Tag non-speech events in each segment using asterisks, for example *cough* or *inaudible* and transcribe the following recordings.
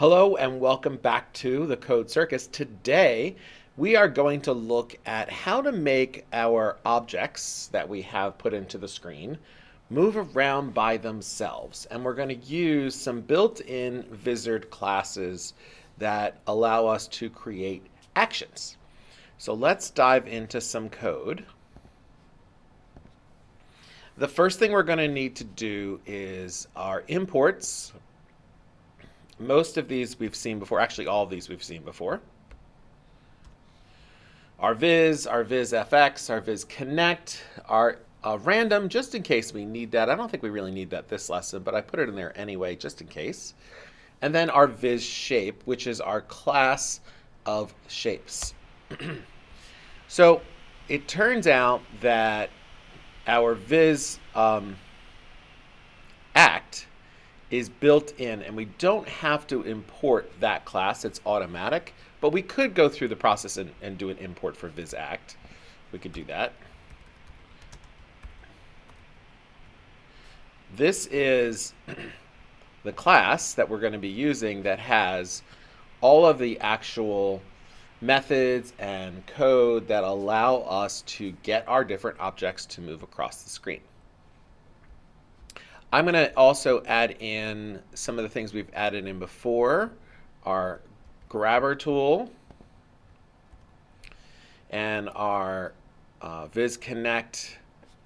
Hello and welcome back to the Code Circus. Today we are going to look at how to make our objects that we have put into the screen move around by themselves. And we're going to use some built-in Vizard classes that allow us to create actions. So let's dive into some code. The first thing we're going to need to do is our imports, most of these we've seen before. Actually, all of these we've seen before. Our viz, our viz fx, our viz connect, our uh, random, just in case we need that. I don't think we really need that this lesson, but I put it in there anyway, just in case. And then our viz shape, which is our class of shapes. *clears throat* so it turns out that our viz um, act is built in and we don't have to import that class. It's automatic, but we could go through the process and, and do an import for vizact. We could do that. This is *clears throat* the class that we're going to be using that has all of the actual methods and code that allow us to get our different objects to move across the screen. I'm going to also add in some of the things we've added in before, our grabber tool and our uh, VizConnect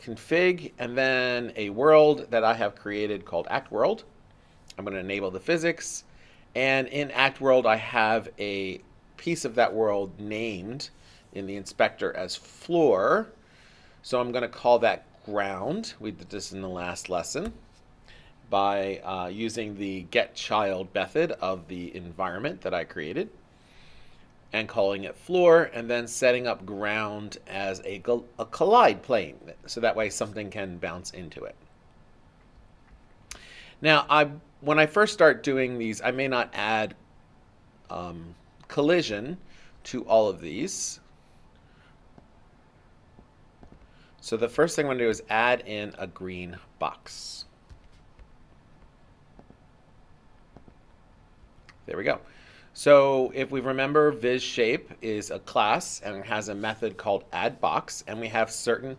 config, and then a world that I have created called Act World. I'm going to enable the physics. And in Act World, I have a piece of that world named in the inspector as floor. So I'm going to call that ground. We did this in the last lesson by uh, using the get child method of the environment that I created and calling it floor and then setting up ground as a, a collide plane so that way something can bounce into it. Now, I when I first start doing these, I may not add um, collision to all of these. So the first thing I'm going to do is add in a green box. There we go. So if we remember, Viz shape is a class and it has a method called add box, and we have certain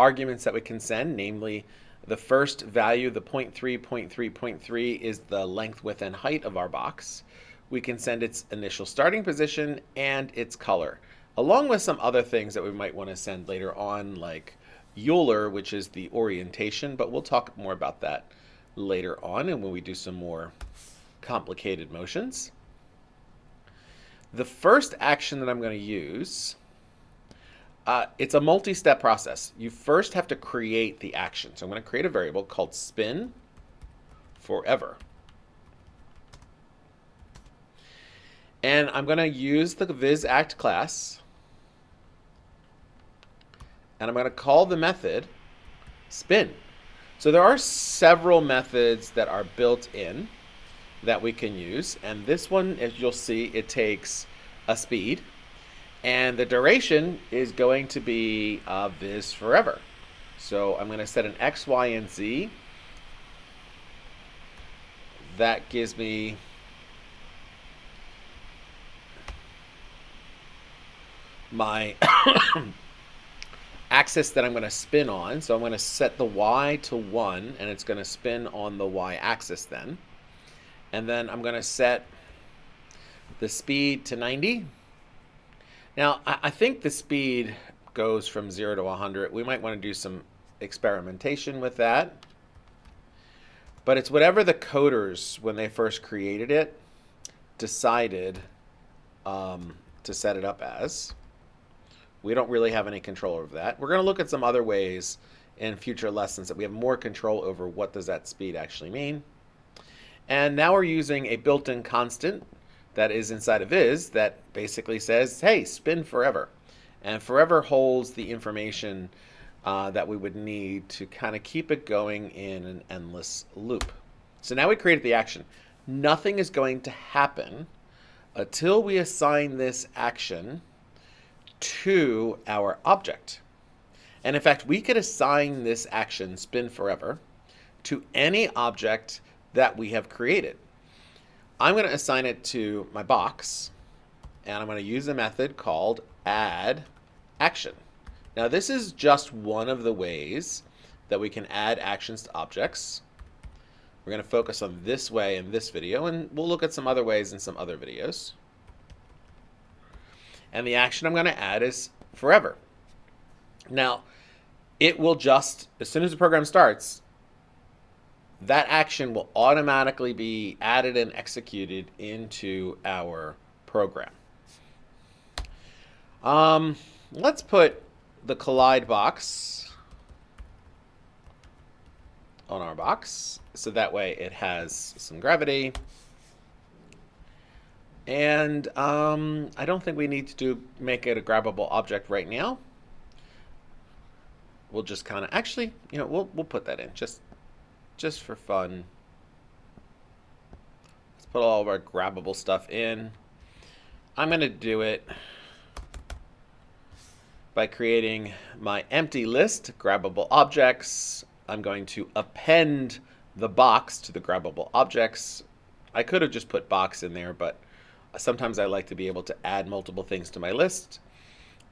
arguments that we can send, namely the first value, the 0 0.3, 0 0.3, 0.3 is the length, width, and height of our box. We can send its initial starting position and its color, along with some other things that we might want to send later on, like Euler, which is the orientation, but we'll talk more about that later on and when we do some more complicated motions. The first action that I'm going to use, uh, it's a multi-step process. You first have to create the action. So I'm going to create a variable called spin forever. And I'm going to use the vizact class. And I'm going to call the method spin. So there are several methods that are built in that we can use. And this one, as you'll see, it takes a speed. And the duration is going to be uh, viz forever. So I'm going to set an x, y, and z. That gives me my *coughs* axis that I'm going to spin on. So I'm going to set the y to 1, and it's going to spin on the y axis then. And then I'm going to set the speed to 90. Now, I, think the speed goes from 0 to 100. We might want to do some experimentation with that. But it's whatever the coders, when they first created it, decided um, to set it up as. We don't really have any control over that. We're going to look at some other ways in future lessons that we have more control over what does that speed actually mean. And now we're using a built-in constant that is inside of viz that basically says, hey, spin forever. And forever holds the information uh, that we would need to kind of keep it going in an endless loop. So now we created the action. Nothing is going to happen until we assign this action to our object. And in fact, we could assign this action, spin forever, to any object that we have created. I'm going to assign it to my box, and I'm going to use a method called add action. Now this is just one of the ways that we can add actions to objects. We're going to focus on this way in this video, and we'll look at some other ways in some other videos. And the action I'm going to add is forever. Now, it will just, as soon as the program starts, that action will automatically be added and executed into our program. Um, let's put the collide box on our box so that way it has some gravity. And um, I don't think we need to do make it a grabbable object right now. We'll just kind of actually, you know, we'll we'll put that in just just for fun. Let's put all of our grabbable stuff in. I'm going to do it by creating my empty list, grabbable objects. I'm going to append the box to the grabbable objects. I could have just put box in there, but sometimes I like to be able to add multiple things to my list.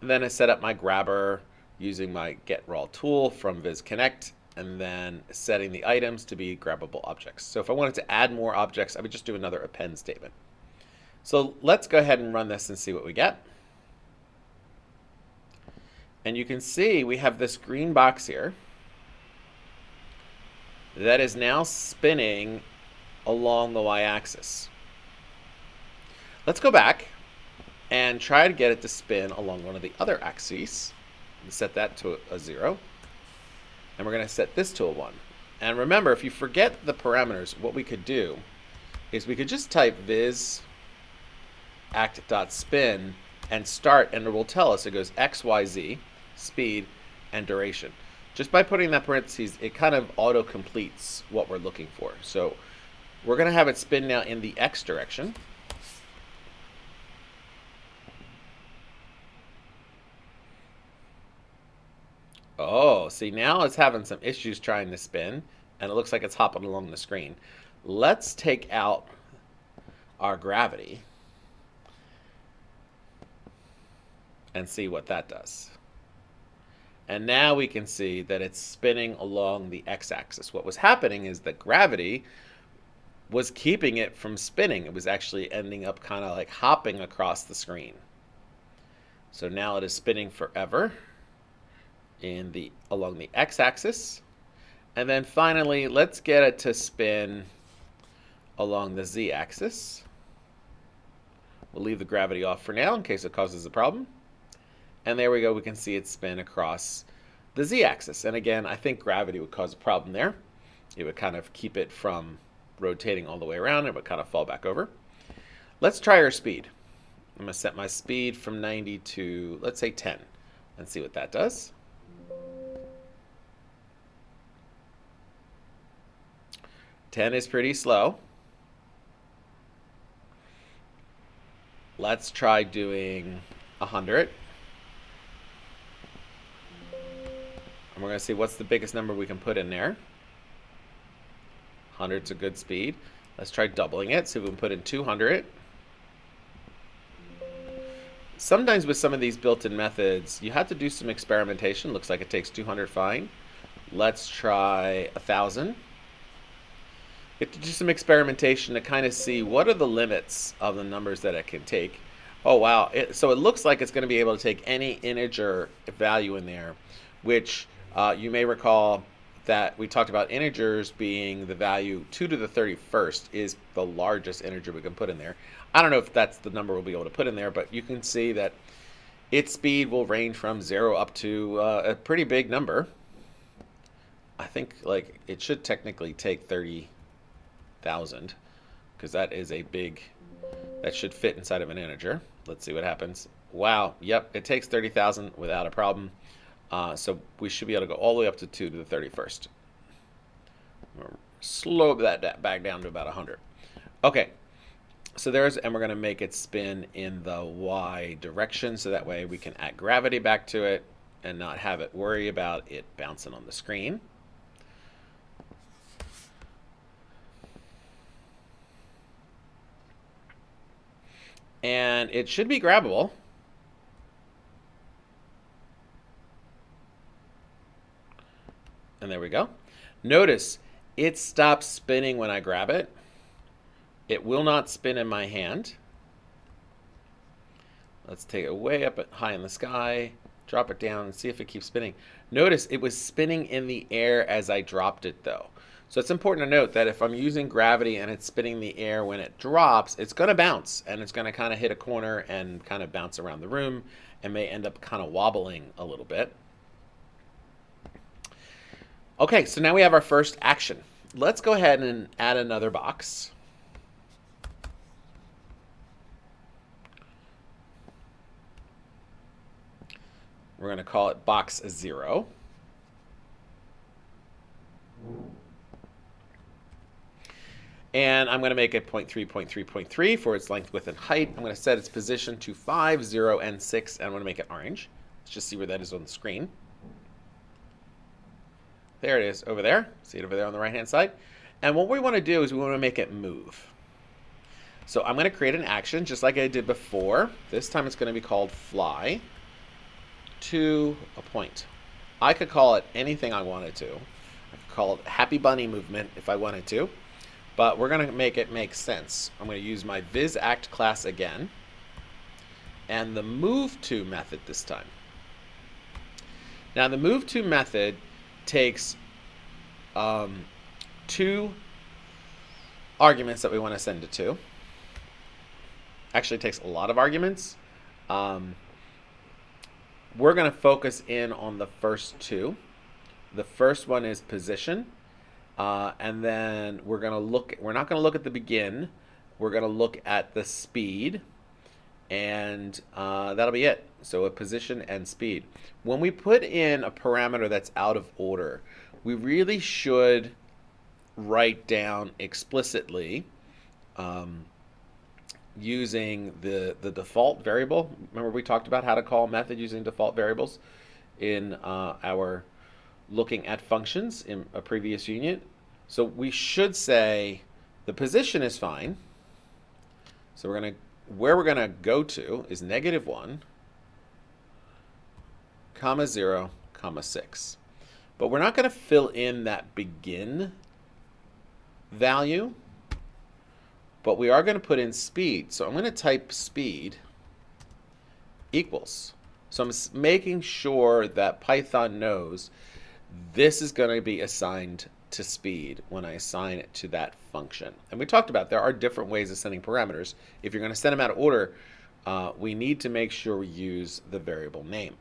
And then I set up my grabber using my get raw tool from VizConnect and then setting the items to be grabbable objects. So if I wanted to add more objects, I would just do another append statement. So let's go ahead and run this and see what we get. And you can see we have this green box here that is now spinning along the y-axis. Let's go back and try to get it to spin along one of the other axes. And set that to a 0. And we're going to set this to a 1. And remember, if you forget the parameters, what we could do is we could just type viz act.spin and start, and it will tell us it goes x, y, z, speed, and duration. Just by putting that parentheses, it kind of auto completes what we're looking for. So we're going to have it spin now in the x direction. Oh, see now it's having some issues trying to spin and it looks like it's hopping along the screen. Let's take out our gravity and see what that does. And now we can see that it's spinning along the x-axis. What was happening is that gravity was keeping it from spinning. It was actually ending up kind of like hopping across the screen. So now it is spinning forever in the along the x-axis. And then finally, let's get it to spin along the z-axis. We'll leave the gravity off for now in case it causes a problem. And there we go, we can see it spin across the z-axis. And again, I think gravity would cause a problem there. It would kind of keep it from rotating all the way around. It would kind of fall back over. Let's try our speed. I'm going to set my speed from 90 to, let's say 10, and see what that does. Ten is pretty slow. Let's try doing 100. And we're going to see what's the biggest number we can put in there. 100's a good speed. Let's try doubling it. See if we can put in 200. Sometimes with some of these built-in methods, you have to do some experimentation. Looks like it takes 200 fine. Let's try 1,000. You to do some experimentation to kind of see what are the limits of the numbers that it can take. Oh, wow. It, so it looks like it's going to be able to take any integer value in there, which uh, you may recall that we talked about integers being the value 2 to the 31st is the largest integer we can put in there. I don't know if that's the number we'll be able to put in there, but you can see that its speed will range from 0 up to uh, a pretty big number. I think like it should technically take 30,000 because that is a big, that should fit inside of an integer. Let's see what happens. Wow, yep, it takes 30,000 without a problem. Uh, so we should be able to go all the way up to 2 to the 31st. Slow that back down to about 100. Okay, so there's, and we're going to make it spin in the y direction, so that way we can add gravity back to it and not have it worry about it bouncing on the screen. And it should be grabbable. And there we go. Notice it stops spinning when I grab it. It will not spin in my hand. Let's take it way up high in the sky, drop it down, and see if it keeps spinning. Notice it was spinning in the air as I dropped it though. So it's important to note that if I'm using gravity and it's spinning the air when it drops, it's going to bounce and it's going to kind of hit a corner and kind of bounce around the room and may end up kind of wobbling a little bit. Okay, so now we have our first action. Let's go ahead and add another box. We're going to call it box 0. And I'm going to make it 0.3, 0.3, 0.3 for its length, width, and height. I'm going to set its position to 5, 0, and 6, and I'm going to make it orange. Let's just see where that is on the screen. There it is, over there. See it over there on the right-hand side? And what we want to do is we want to make it move. So I'm going to create an action just like I did before. This time it's going to be called fly to a point. I could call it anything I wanted to. I could call it happy bunny movement if I wanted to, but we're going to make it make sense. I'm going to use my vizact class again and the move to method this time. Now the move to method takes um, two arguments that we want to send it to. Actually, takes a lot of arguments. Um, we're going to focus in on the first two. The first one is position. Uh, and then we're going to look, we're not going to look at the begin. We're going to look at the speed. And uh, that'll be it. So a position and speed. When we put in a parameter that's out of order, we really should write down explicitly um, using the, the default variable. Remember we talked about how to call a method using default variables in uh, our looking at functions in a previous unit. So we should say the position is fine. So we're going to, where we're going to go to is negative 1, comma 0, comma 6. But we're not going to fill in that begin value but we are going to put in speed. So I'm going to type speed equals. So I'm making sure that Python knows this is going to be assigned to speed when I assign it to that function. And we talked about there are different ways of sending parameters. If you're going to send them out of order, uh, we need to make sure we use the variable name.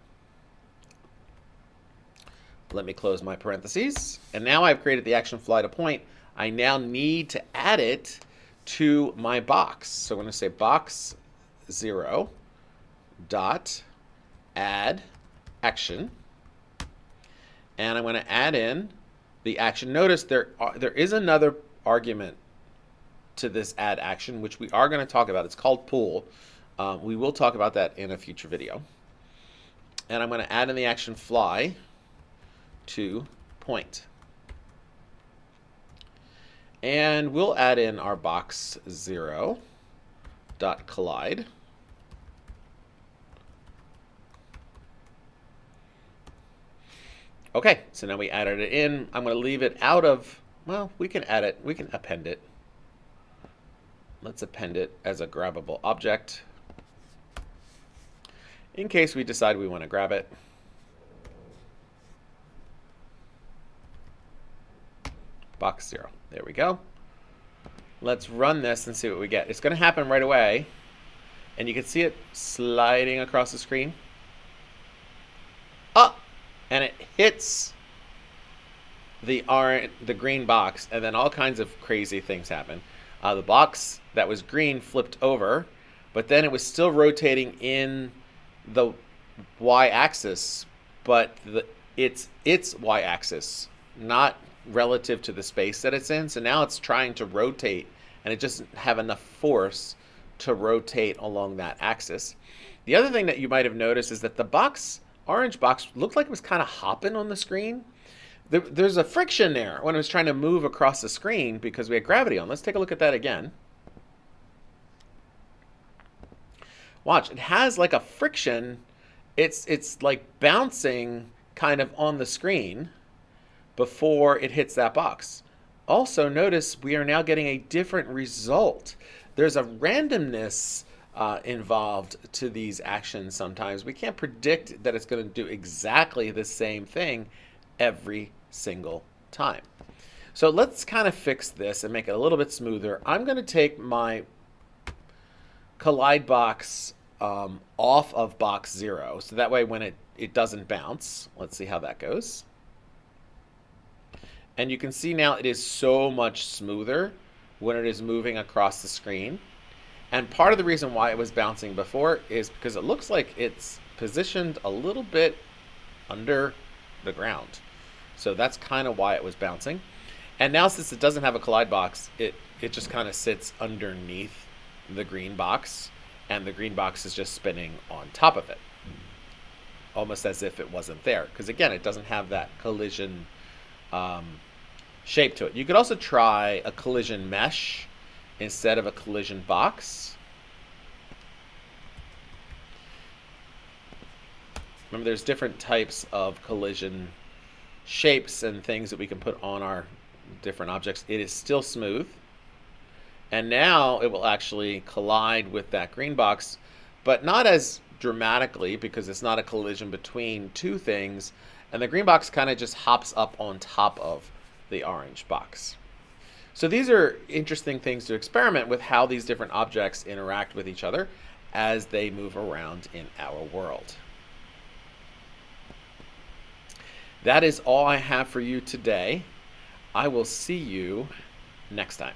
Let me close my parentheses. And now I've created the action fly to point. I now need to add it to my box. So I'm going to say box 0 dot add action. And I'm going to add in the action. Notice there are, there is another argument to this add action, which we are going to talk about. It's called pool. Um, we will talk about that in a future video. And I'm going to add in the action fly to point. And we'll add in our box 0 dot collide. Okay, so now we added it in. I'm going to leave it out of, well, we can add it, we can append it. Let's append it as a grabbable object in case we decide we want to grab it. box zero. There we go. Let's run this and see what we get. It's going to happen right away. And you can see it sliding across the screen. And it hits the orange, the green box, and then all kinds of crazy things happen. Uh, the box that was green flipped over, but then it was still rotating in the y-axis, but the, it's its y-axis, not relative to the space that it's in. So now it's trying to rotate and it doesn't have enough force to rotate along that axis. The other thing that you might have noticed is that the box, orange box, looked like it was kind of hopping on the screen. There, there's a friction there when it was trying to move across the screen because we had gravity on. Let's take a look at that again. Watch, it has like a friction. It's it's like bouncing kind of on the screen before it hits that box. Also, notice we are now getting a different result. There's a randomness uh, involved to these actions sometimes. We can't predict that it's going to do exactly the same thing every single time. So let's kind of fix this and make it a little bit smoother. I'm going to take my collide box um, off of box zero. So that way when it, it doesn't bounce, let's see how that goes. And you can see now it is so much smoother when it is moving across the screen. And part of the reason why it was bouncing before is because it looks like it's positioned a little bit under the ground. So that's kind of why it was bouncing. And now since it doesn't have a collide box, it, it just kind of sits underneath the green box and the green box is just spinning on top of it. Almost as if it wasn't there. Because again, it doesn't have that collision um, shape to it. You could also try a collision mesh instead of a collision box. Remember, there's different types of collision shapes and things that we can put on our different objects. It is still smooth. And now it will actually collide with that green box, but not as dramatically because it's not a collision between two things. And the green box kind of just hops up on top of the orange box. So these are interesting things to experiment with how these different objects interact with each other as they move around in our world. That is all I have for you today. I will see you next time.